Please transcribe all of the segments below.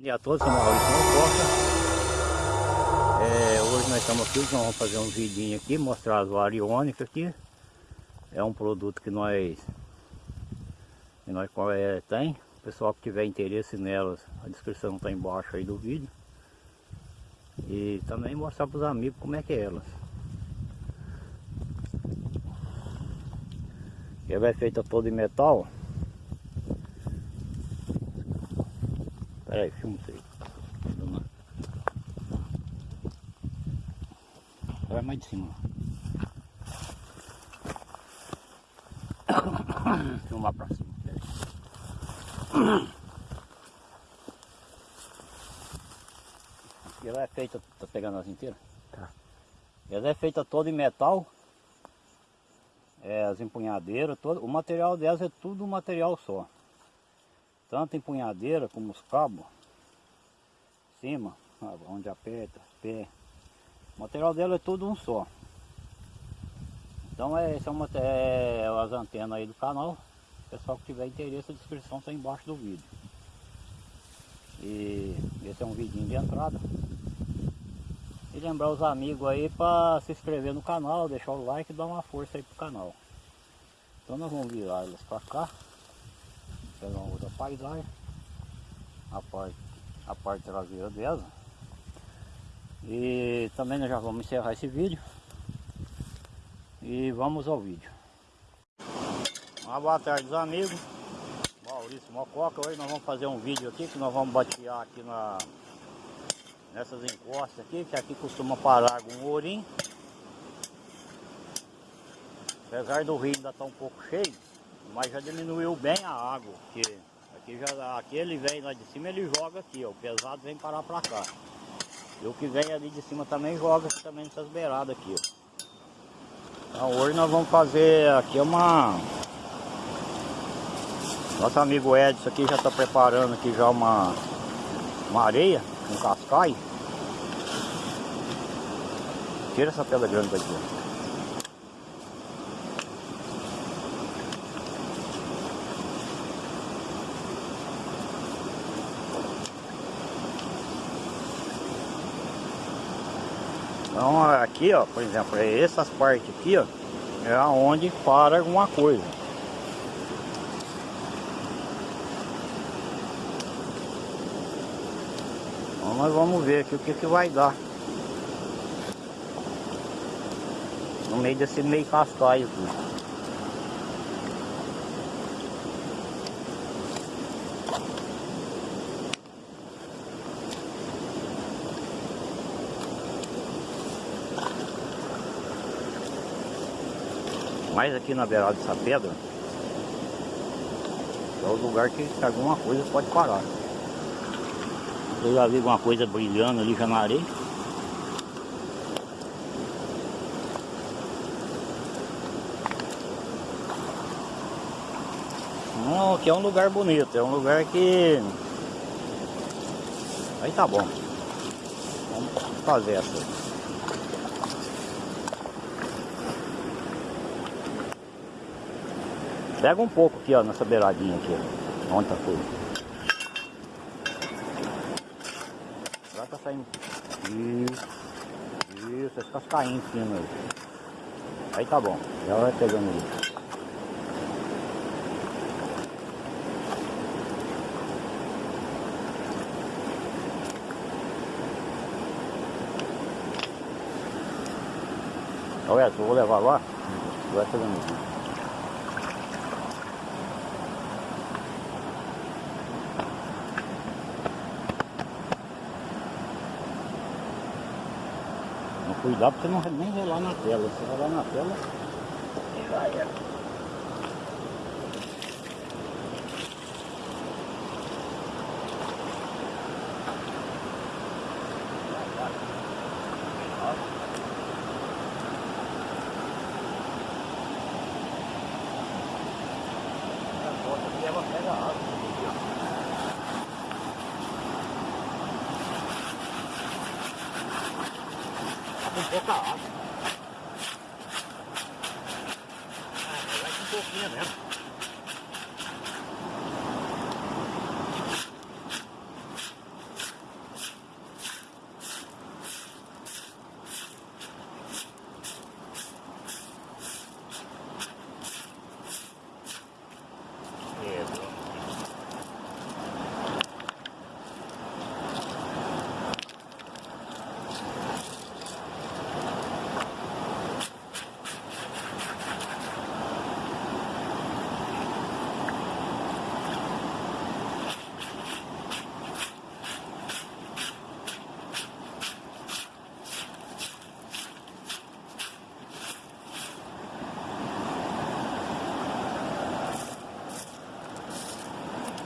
Bom dia a todos, sou Maurício Costa. É, hoje nós estamos aqui, nós vamos fazer um vidinho aqui, mostrar as variônicas aqui. É um produto que nós, que nós é, tem. O pessoal que tiver interesse nelas, a descrição está embaixo aí do vídeo. E também mostrar para os amigos como é que é elas. Ela é feita toda em metal. Pera aí, filma isso aí. Vai mais de cima. Filmar pra cima. E ela é feita, tá pegando as inteiras? Tá. Ela é feita toda em metal. É, as empunhadeiras, todo, o material delas é tudo um material só tanto empunhadeira como os cabos, cima, onde aperta, pé. O material dela é tudo um só. Então é, esse é, é as antenas aí do canal. Pessoal que tiver interesse, a descrição está embaixo do vídeo. E esse é um vidinho de entrada. E lembrar os amigos aí para se inscrever no canal, deixar o like e dar uma força aí pro canal. Então nós vamos virar elas para cá pegar uma outra paisagem. A parte, a parte traseira dela. E também nós já vamos encerrar esse vídeo. E vamos ao vídeo. Uma boa tarde amigos. Maurício Mococa hoje nós vamos fazer um vídeo aqui que nós vamos batear aqui na nessas encostas aqui que aqui costuma parar algum ourinho. Apesar do rio ainda estar tá um pouco cheio mas já diminuiu bem a água, porque aqui, já, aqui ele vem lá de cima, ele joga aqui, ó, o pesado vem parar pra cá. E o que vem ali de cima também joga também nessas beiradas aqui, ó. Então hoje nós vamos fazer aqui uma... Nosso amigo Edson aqui já está preparando aqui já uma, uma areia, um cascai. Tira essa pedra grande daqui, ó. Então aqui, ó, por exemplo, é essas partes aqui, ó, é aonde para alguma coisa. Então nós vamos ver aqui o que que vai dar. No meio desse meio cascaio aqui. Mais aqui na beirada dessa pedra é o lugar que alguma coisa pode parar. Eu já vi alguma coisa brilhando ali já na areia. Não, aqui é um lugar bonito, é um lugar que... Aí tá bom. Vamos fazer essa. Pega um pouco aqui, ó, nessa beiradinha aqui. Onde tá tudo. Agora tá saindo. Isso. Isso, esse cascainho em cima aí. Aí tá bom. Já vai pegando ali. Olha, eu vou levar lá, vai pegando aqui. Cuidado pra você não nem relar na tela. Se relar na tela,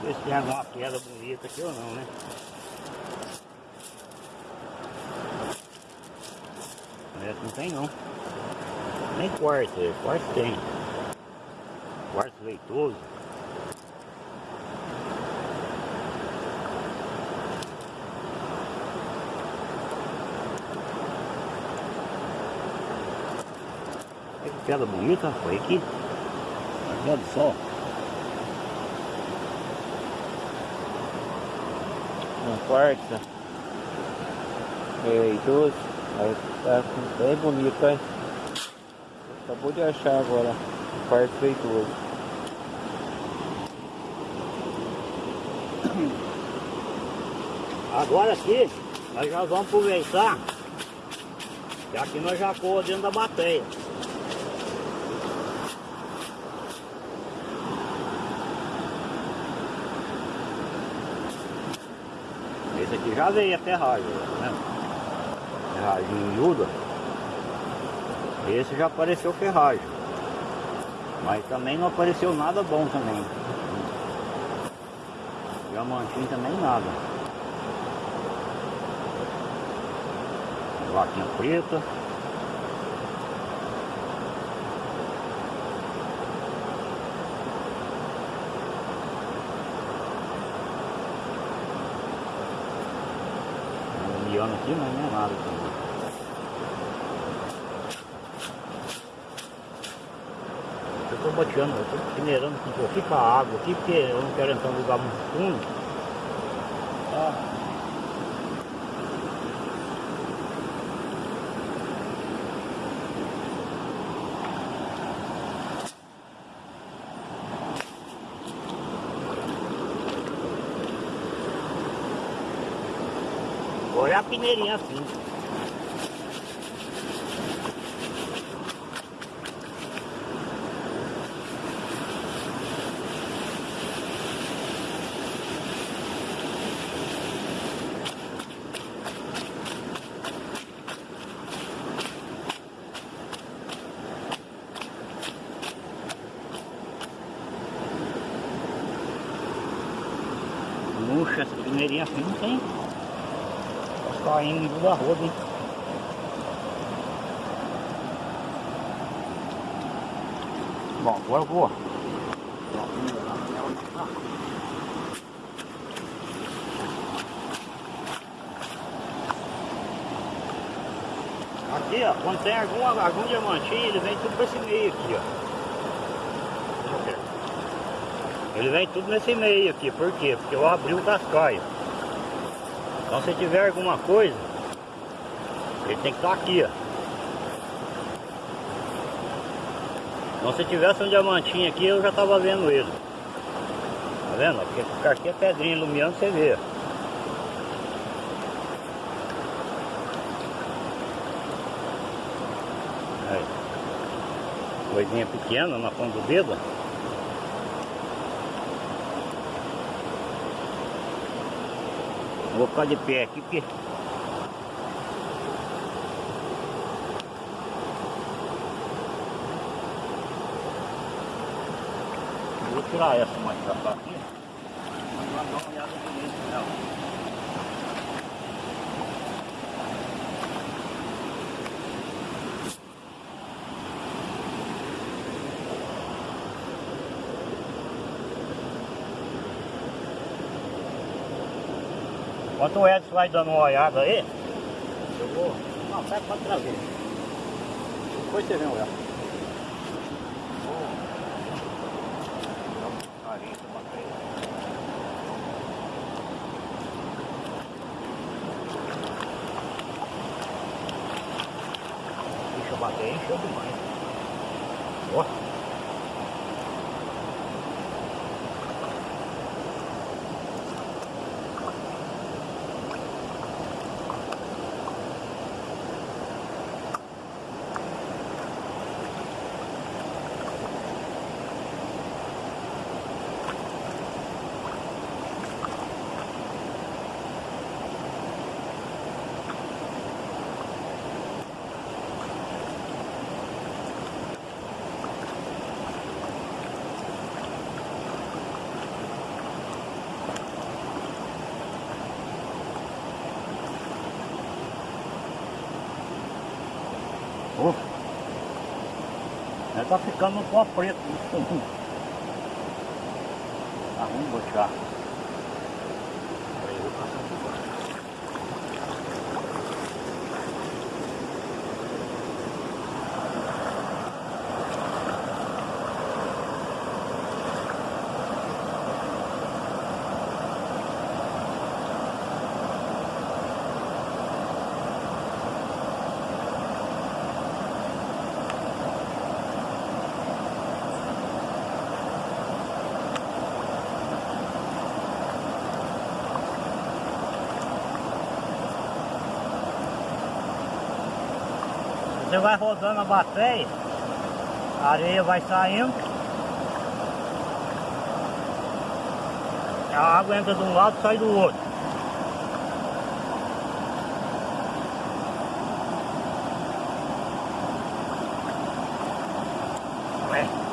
Tem alguma pedra bonita aqui ou não, né? Parece que não tem não. Nem quarto, quarto tem. Quarto leitoso. Olha que pedra bonita, foi aqui. Olha só. Um quarto. Leitoso. Aí tá bem bonito, hein? Acabou de achar agora. Quarto leitoso. Agora aqui, nós já vamos aproveitar que aqui nós já coa dentro da bateia. Já veio a ferragem, né? Ferragem miúda. Esse já apareceu ferragem. Mas também não apareceu nada bom também. Diamantinho também nada. Vaquinha preta. Aqui, não é nada também. Eu tô boteando, eu tô peneirando um pouquinho a água aqui, porque eu não quero entrar num lugar muito fundo. Ah. Peneirinha assim. Puxa, essa peneirinha assim não tem. Tá da roda, hein? Bom, agora eu vou. Aqui, ó, quando tem algum, algum diamantinho, ele vem tudo pra esse meio aqui, ó. Ele vem tudo nesse meio aqui, por quê? Porque eu abri o cascaio. Então se tiver alguma coisa, ele tem que estar aqui, ó. Então se tivesse um diamantinho aqui, eu já estava vendo ele. Tá vendo? Porque ficar aqui é pedrinha iluminando, você vê. Aí. Coisinha pequena na ponta do dedo. Vou ficar de pé aqui porque tirar essa mais pra cá aqui. Mas uma olhada bonita nela. Enquanto o Edson vai dando uma olhada aí, eu vou. Não, sai pra trazer. Depois você vem olhar. Deixa eu bater, encheu demais. Tá ficando no pó preto. Tá ruim, Você vai rodando a bateria, a areia vai saindo. A água entra de um lado e sai do outro. Ué.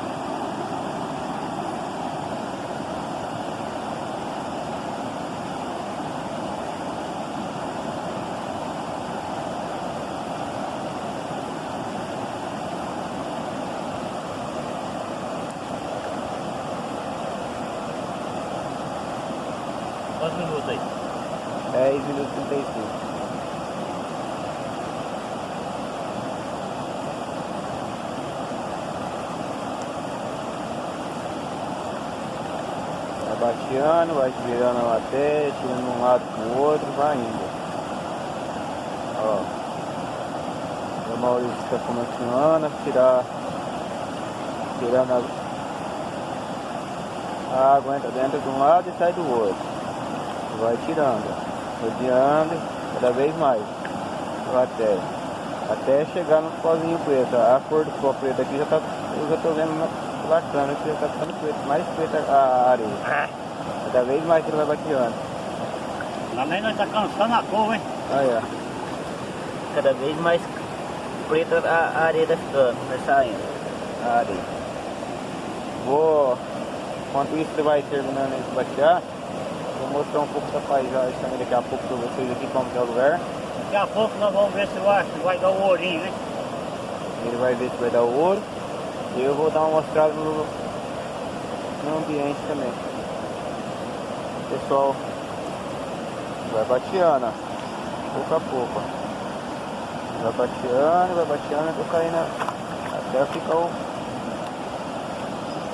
Quantos minutos aí? 10 minutos e 35. Vai bateando, vai virando a matéria, tirando de um lado pro outro, vai indo. Ó. O Maurício está começando a tirar, tirando a, a água entra dentro de um lado e sai do outro. Vai tirando, rodeando cada vez mais até, até chegar no pozinho preto. A cor do pó preto aqui já tá, eu já tô vendo na lacrando que tá ficando preto, mais preta a areia. É. Cada vez mais que ele vai bateando. Também nós tá cansando a cor, hein? Olha, cada vez mais preta a, a areia tá ficando, vai saindo a areia. Vou, enquanto isso você vai terminando de batear, vou mostrar um pouco da paisagem também daqui a pouco pra vocês aqui como que é o lugar. Daqui a pouco nós vamos ver se vai, se vai dar o ourinho, né? Ele vai ver se vai dar o ouro. Eu vou dar uma mostrada no, no ambiente também. Pessoal vai bateando, pouco a pouco. Vai bateando, vai bateando, até caindo até ficar o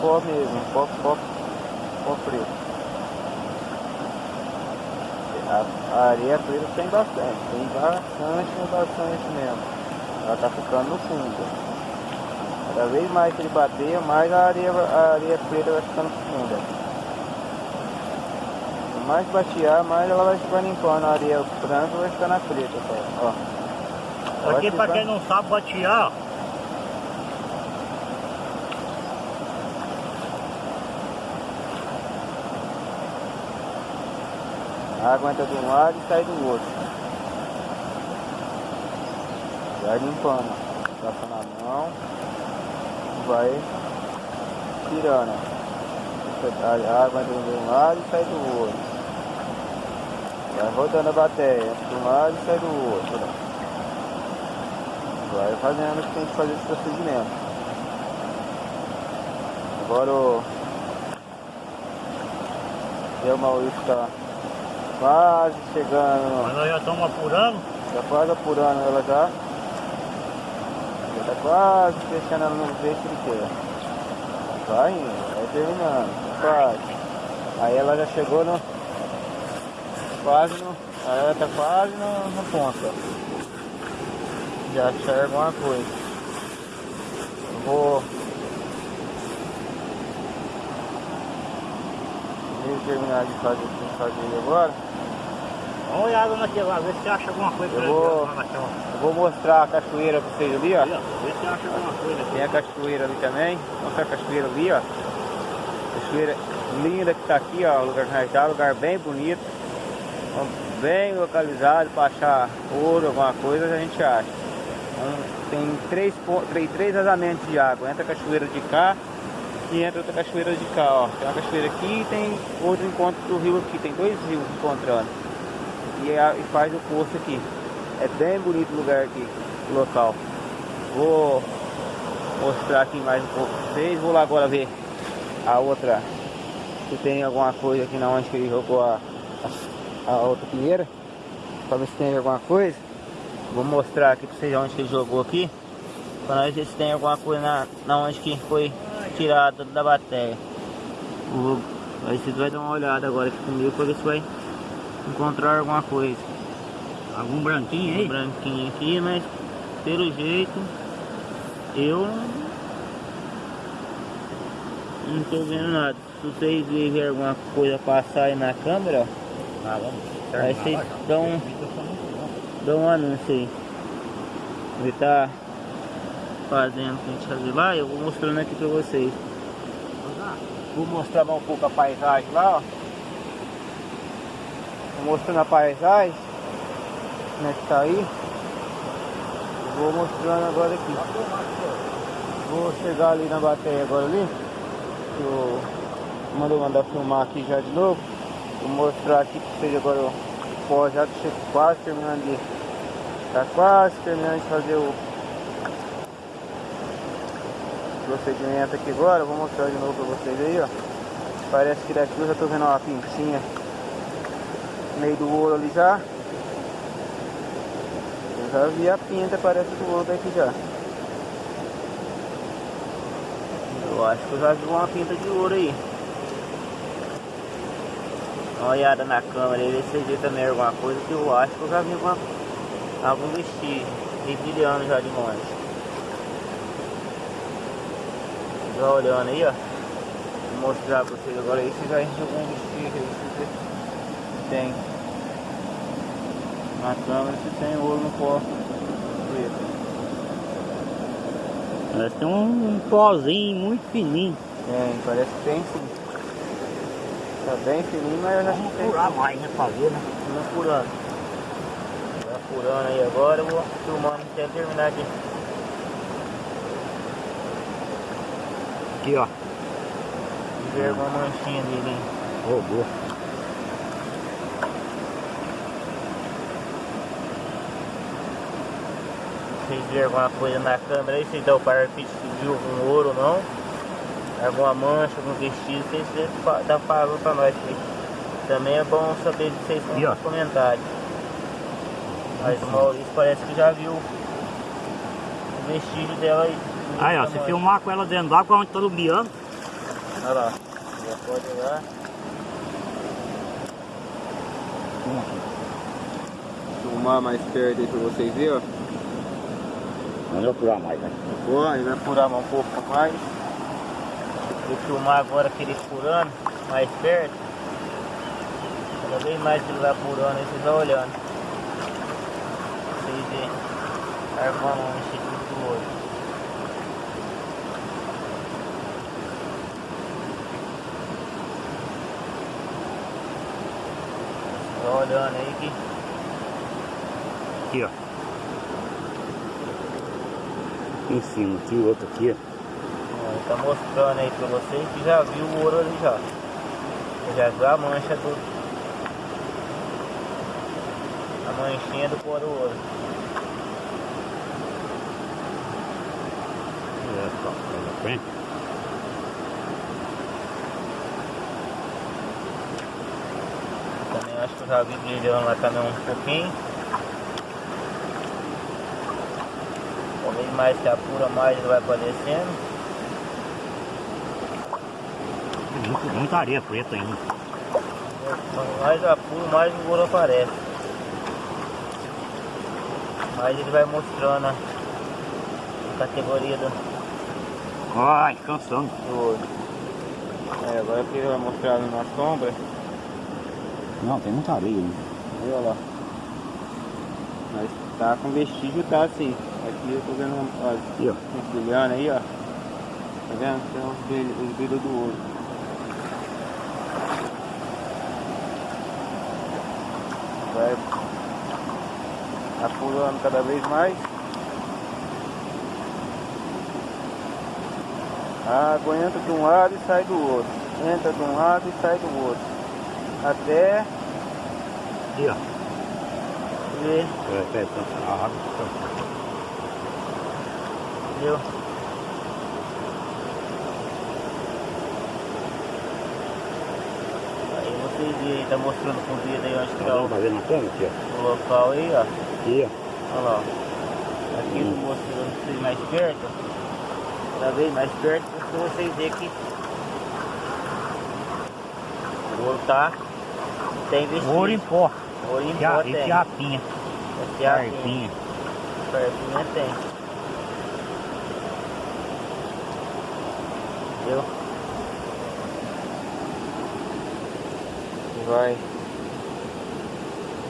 pó mesmo, pó, pó, pó preto. A, a areia preta tem bastante, tem bastante, bastante mesmo. Ela tá ficando no fundo. Cada vez mais que ele bater, mais a areia, a areia preta vai ficando funda. Quanto mais batear, mais ela vai ficar limpando a areia branca vai ficar na preta, ó. Aqui pra quem não sabe batear, A água entra de um lado e sai do outro. Vai limpando. Passa na mão. Vai tirando. A água entra de um lado e sai do outro. Vai rodando a bateria. Entra de um lado e sai do outro. Vai fazendo o que tem que fazer esse procedimento. Agora o Maurício está quase chegando mas nós já estamos apurando. Tá quase apurando ela já. Quase deixando ela no jeito que ele quer. Vai indo, vai terminando. Quase. Aí ela já chegou no. Quase no. Aí ela tá quase no, no ponto. Já serve alguma coisa. Eu vou. Vou terminar de fazer o que fazer agora. Dá uma olhada naquele lá, vê se acha alguma coisa Eu vou- lá naquela. Eu vou mostrar a cachoeira pra vocês ali, ó. Vê se acha alguma coisa aqui. Tem a cachoeira ali também. Vou mostrar a cachoeira ali, ó. Cachoeira linda que tá aqui, ó. Lugar nós tá, lugar bem bonito. Bem localizado para achar ouro, alguma coisa a gente acha. Então, tem três, três, três vazamentos de água. Entra a cachoeira de cá e entra outra cachoeira de cá, ó. Tem uma cachoeira aqui e tem outro encontro do rio aqui. Tem dois rios encontrando. E, é a- e faz o poço aqui. É bem bonito o lugar aqui, o local. Vou mostrar aqui mais um pouco pra vocês. Vou lá agora ver a outra. Se tem alguma coisa aqui na onde que ele jogou a, a, a outra pinheira. Pra ver se tem alguma coisa. Vou mostrar aqui pra vocês onde que ele jogou aqui. Pra nós ver se tem alguma coisa na, na onde que foi tirado da bateria. Vou, aí vocês vão dar uma olhada agora aqui comigo pra ver se vai encontrar alguma coisa. Algum branquinho aí? Um branquinho aqui, mas pelo jeito eu não tô vendo nada. Se vocês verem alguma coisa passar aí na câmera, ó, Ah, vamos. Aí vocês dão, dão um anúncio aí. Ele tá fazendo o que a gente fazer lá, eu vou mostrando aqui pra vocês. Vou mostrar um pouco a paisagem lá, ó. Mostrando a paisagem. Como é que tá aí. Vou mostrando agora aqui. Vou chegar ali na bateria agora ali. Que eu mandou mandar filmar aqui já de novo. Vou mostrar aqui pra vocês agora o pó já que chega quase terminando de. Tá quase terminando de fazer o procedimento aqui agora. Vou mostrar de novo pra vocês aí, ó. Parece que daqui eu já tô vendo uma pincinha meio do ouro ali já. Eu já vi a pinta, parece do ouro daqui já. Eu acho que eu já vi uma pinta de ouro aí. Dá uma olhada na câmera aí, ver se vê também alguma coisa que eu acho que eu já vi uma, algum vestígio de já de longe. Já olhando aí, ó. Vou mostrar pra vocês agora aí se já enche algum vestígio aí, tem na câmera se tem ouro no pó preto. Parece que tem um, um pozinho muito fininho. Tem, parece que tem sim. Tá bem fininho, mas eu já Vamos tem. furar mais, né? Fazer, né? Vamos apurando. Tá apurando aí agora, eu vou filmando até terminar aqui. Aqui, ó. Ver uma manchinha dele, hein? Boa. Vocês viram alguma coisa na câmera aí, vocês dão para que viu algum ouro ou não. Alguma mancha, algum vestido, vocês dá falando pra nós aqui. Também é bom saber de vocês nos comentários. Mas o Maurício parece que já viu o vestígio dela aí. Aí, ó, se Tamanho. filmar com ela dentro d'água, onde tá lubiando. Olha lá, já pode olhar. Filmar mais perto aí pra vocês verem, ó. Vamos eu furar mais, né? Vou, aí vai furar um pouco mais. Vou filmar agora aquele furando mais perto. Cada vez mais ele vai furando aí, vocês vão olhando. Vocês veem. Carvão enchido do olho. Tá olhando aí que Aqui, ó. Cima, aqui o outro aqui, ó. Ele tá mostrando aí pra vocês que já viu o ouro ali já. Já viu a mancha do. A manchinha do do ouro. É, só, frente. Também acho que eu já vi brilhando lá também um pouquinho. Mais que apura mais ele vai aparecendo. Muito, muita areia preta ainda. Quanto mais apura, mais o ouro aparece. Mais ele vai mostrando a categoria do, Ai, cansando. É, agora que ele vai mostrar ali na sombra. Não, tem muita areia olha lá. Mas tá com vestígio, tá assim. Aqui eu tô vendo, um- olha, Aqui, ó. uns brilhando aí, ó. Tá vendo? Tem os brilhos, os brilhos do ouro. Vai apurando cada vez mais. A água entra de um lado e sai do outro. Entra de um lado e sai do outro. Até Aqui, ó. ver É, pera, tá, a água tá- Entendeu? Aí vocês veem, tá mostrando com o dedo aí onde que é Tá o, vendo na câmera aqui, ó? o local aí, ó. Aqui, ó. Olha lá. ó. Aqui Hum. mostrando pra vocês mais perto. Cada vez mais perto pra vocês verem que o ouro tá tem vestido. Ouro em pó. Ouro em E pó tem. e fiapinha. Esse é a pinha. Carpinha. Carpinha tem. E vai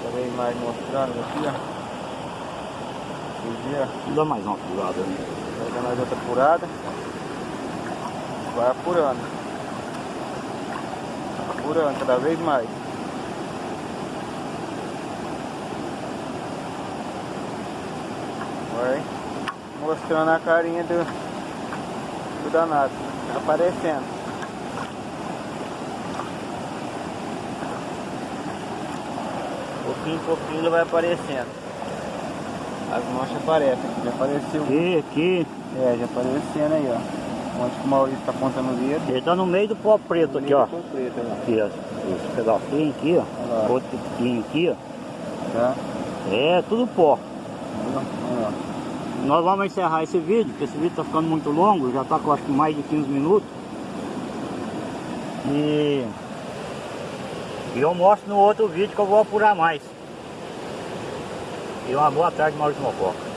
também mais mostrando aqui, ó. Viram? Dá mais uma pulada, né? Vai dar mais outra apurada. Vai apurando. Apurando cada vez mais. Vai mostrando a carinha do, do danado. Tá aparecendo. Pouquinho em pouquinho ele vai aparecendo. As manchas aparecem. Já apareceu. Aqui, aqui. É, já aparecendo aí, ó. Onde que o Maurício tá apontando o dedo. Ele tá no meio do pó preto aqui, ó. Preto. Aqui, ó. Esse pedacinho aqui, ó. Outro pequenininho aqui, ó. Tá? É, tudo pó. Nós vamos encerrar esse vídeo, porque esse vídeo tá ficando muito longo, já tá com acho que mais de 15 minutos. E, e eu mostro no outro vídeo que eu vou apurar mais. E uma boa tarde, Maurício Mococa.